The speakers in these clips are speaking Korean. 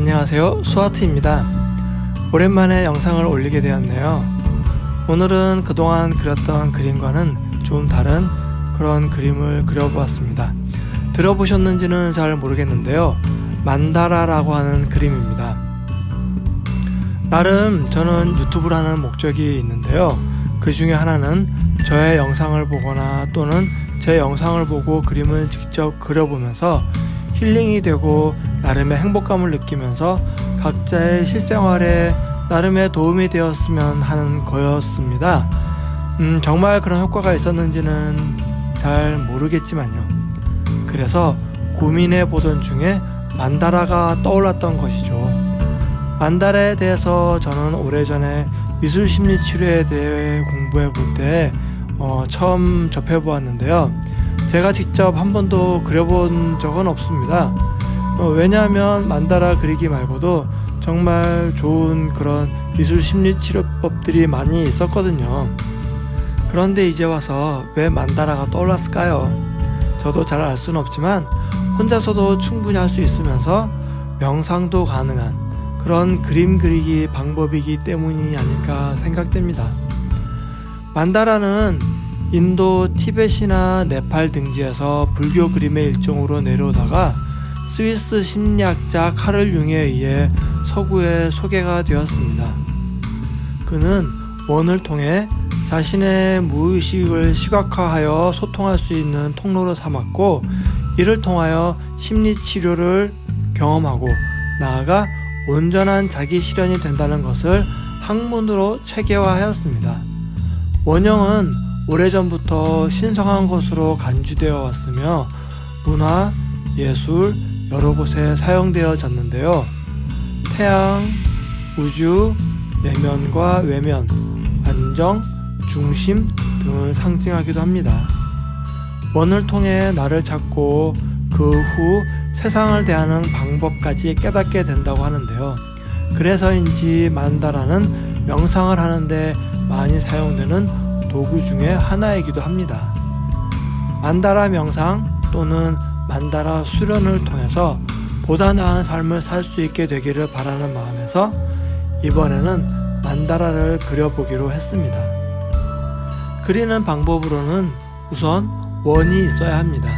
안녕하세요. 수아트입니다. 오랜만에 영상을 올리게 되었네요. 오늘은 그동안 그렸던 그림과는 좀 다른 그런 그림을 그려보았습니다. 들어보셨는지는 잘 모르겠는데요. 만다라라고 하는 그림입니다. 나름 저는 유튜브를 하는 목적이 있는데요 그 중에 하나는 저의 영상을 보거나 또는 제 영상을 보고 그림을 직접 그려보면서 힐링이 되고 나름의 행복감을 느끼면서 각자의 실생활에 나름의 도움이 되었으면 하는 거였습니다. 음, 정말 그런 효과가 있었는지는 잘 모르겠지만요. 그래서 고민해 보던 중에 만다라가 떠올랐던 것이죠. 만다라에 대해서 저는 오래전에 미술 심리 치료에 대해 공부해 볼때 어, 처음 접해 보았는데요. 제가 직접 한 번도 그려본 적은 없습니다. 어, 왜냐하면 만다라 그리기 말고도 정말 좋은 그런 미술 심리 치료법들이 많이 있었거든요. 그런데 이제 와서 왜 만다라가 떠올랐을까요? 저도 잘 알 수는 없지만 혼자서도 충분히 할 수 있으면서 명상도 가능한 그런 그림 그리기 방법이기 때문이 아닐까 생각됩니다. 만다라는 인도 티벳이나 네팔 등지에서 불교 그림의 일종으로 내려오다가 스위스 심리학자 카를 융에 의해 서구에 소개가 되었습니다. 그는 원을 통해 자신의 무의식을 시각화하여 소통할 수 있는 통로로 삼았고 이를 통하여 심리 치료를 경험하고 나아가 온전한 자기 실현이 된다는 것을 학문으로 체계화하였습니다. 원형은 오래전부터 신성한 것으로 간주되어 왔으며 문화, 예술, 여러 곳에 사용되어졌는데요. 태양, 우주, 내면과 외면, 안정, 중심 등을 상징하기도 합니다. 원을 통해 나를 찾고 그 후 세상을 대하는 방법까지 깨닫게 된다고 하는데요. 그래서인지 만다라는 명상을 하는데 많이 사용되는 도구 중에 하나이기도 합니다. 만다라 명상 또는 만다라 수련을 통해서 보다 나은 삶을 살 수 있게 되기를 바라는 마음에서 이번에는 만다라를 그려보기로 했습니다. 그리는 방법으로는 우선 원이 있어야 합니다.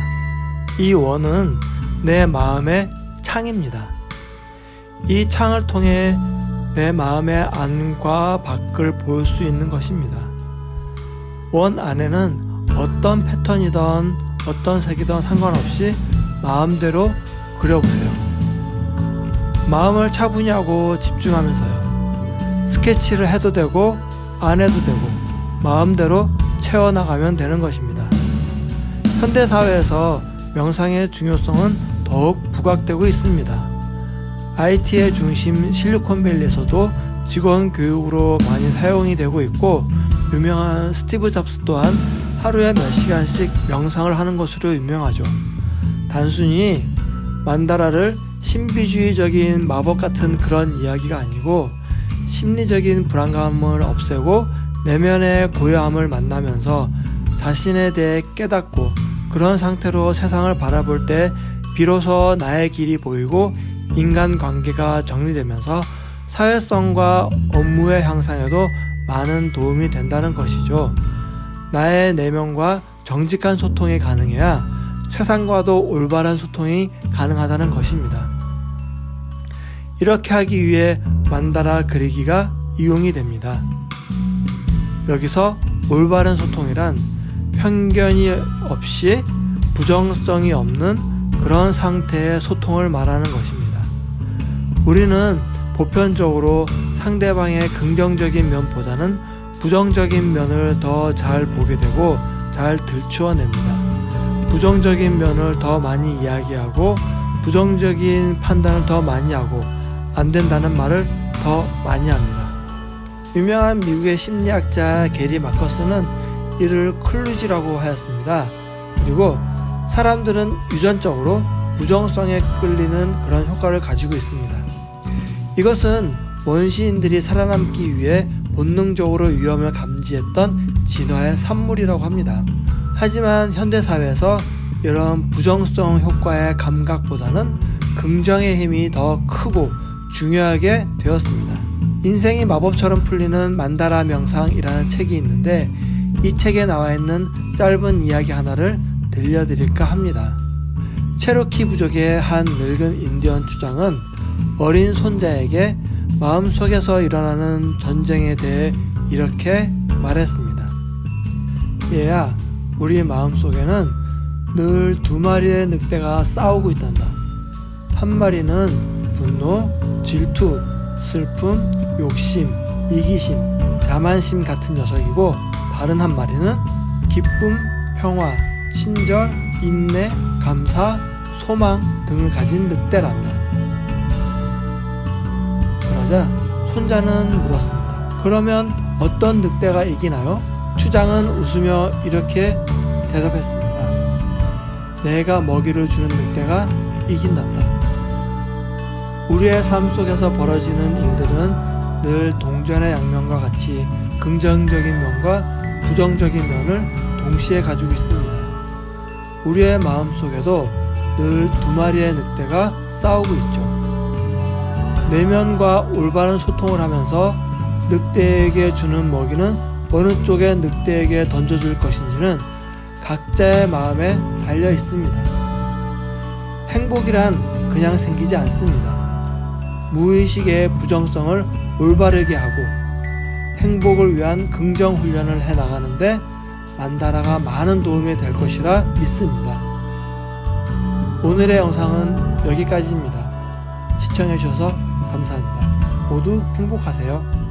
이 원은 내 마음의 창입니다. 이 창을 통해 내 마음의 안과 밖을 볼 수 있는 것입니다. 원 안에는 어떤 패턴이든 어떤 색이든 상관없이 마음대로 그려보세요. 마음을 차분히 하고 집중하면서요. 스케치를 해도 되고 안 해도 되고 마음대로 채워나가면 되는 것입니다. 현대사회에서 명상의 중요성은 더욱 부각되고 있습니다. IT의 중심 실리콘밸리에서도 직원 교육으로 많이 사용이 되고 있고 유명한 스티브 잡스 또한 하루에 몇 시간씩 명상을 하는 것으로 유명하죠. 단순히 만다라를 신비주의적인 마법 같은 그런 이야기가 아니고 심리적인 불안감을 없애고 내면의 고요함을 만나면서 자신에 대해 깨닫고 그런 상태로 세상을 바라볼 때 비로소 나의 길이 보이고 인간 관계가 정리되면서 사회성과 업무의 향상에도 많은 도움이 된다는 것이죠. 나의 내면과 정직한 소통이 가능해야 세상과도 올바른 소통이 가능하다는 것입니다. 이렇게 하기 위해 만다라 그리기가 이용이 됩니다. 여기서 올바른 소통이란 편견이 없이 부정성이 없는 그런 상태의 소통을 말하는 것입니다. 우리는 보편적으로 상대방의 긍정적인 면보다는 부정적인 면을 더 잘 보게 되고 잘 들추어냅니다. 부정적인 면을 더 많이 이야기하고 부정적인 판단을 더 많이 하고 안 된다는 말을 더 많이 합니다. 유명한 미국의 심리학자 게리 마커스는 이를 클루지라고 하였습니다. 그리고 사람들은 유전적으로 부정성에 끌리는 그런 효과를 가지고 있습니다. 이것은 원시인들이 살아남기 위해 본능적으로 위험을 감지했던 진화의 산물이라고 합니다. 하지만 현대사회에서 이런 부정성 효과의 감각보다는 긍정의 힘이 더 크고 중요하게 되었습니다. 인생이 마법처럼 풀리는 만다라 명상이라는 책이 있는데 이 책에 나와 있는 짧은 이야기 하나를 들려드릴까 합니다. 체로키 부족의 한 늙은 인디언 주장은 어린 손자에게 마음속에서 일어나는 전쟁에 대해 이렇게 말했습니다. 얘야, 우리 마음속에는 늘 두 마리의 늑대가 싸우고 있단다. 한 마리는 분노, 질투, 슬픔, 욕심, 이기심, 자만심 같은 녀석이고 다른 한 마리는 기쁨, 평화, 친절, 인내, 감사, 소망 등을 가진 늑대란다. 그러자 손자는 물었습니다. 그러면 어떤 늑대가 이기나요? 추장은 웃으며 이렇게 대답했습니다. 내가 먹이를 주는 늑대가 이긴단다. 우리의 삶 속에서 벌어지는 일들은 늘 동전의 양면과 같이 긍정적인 면과 부정적인 면을 동시에 가지고 있습니다. 우리의 마음 속에도 늘 두 마리의 늑대가 싸우고 있죠. 내면과 올바른 소통을 하면서 늑대에게 주는 먹이는 어느 쪽에 늑대에게 던져줄 것인지는 각자의 마음에 달려 있습니다. 행복이란 그냥 생기지 않습니다. 무의식의 부정성을 올바르게 하고 행복을 위한 긍정 훈련을 해 나가는데 만다라가 많은 도움이 될 것이라 믿습니다. 오늘의 영상은 여기까지입니다. 시청해주셔서 감사합니다. 모두 행복하세요.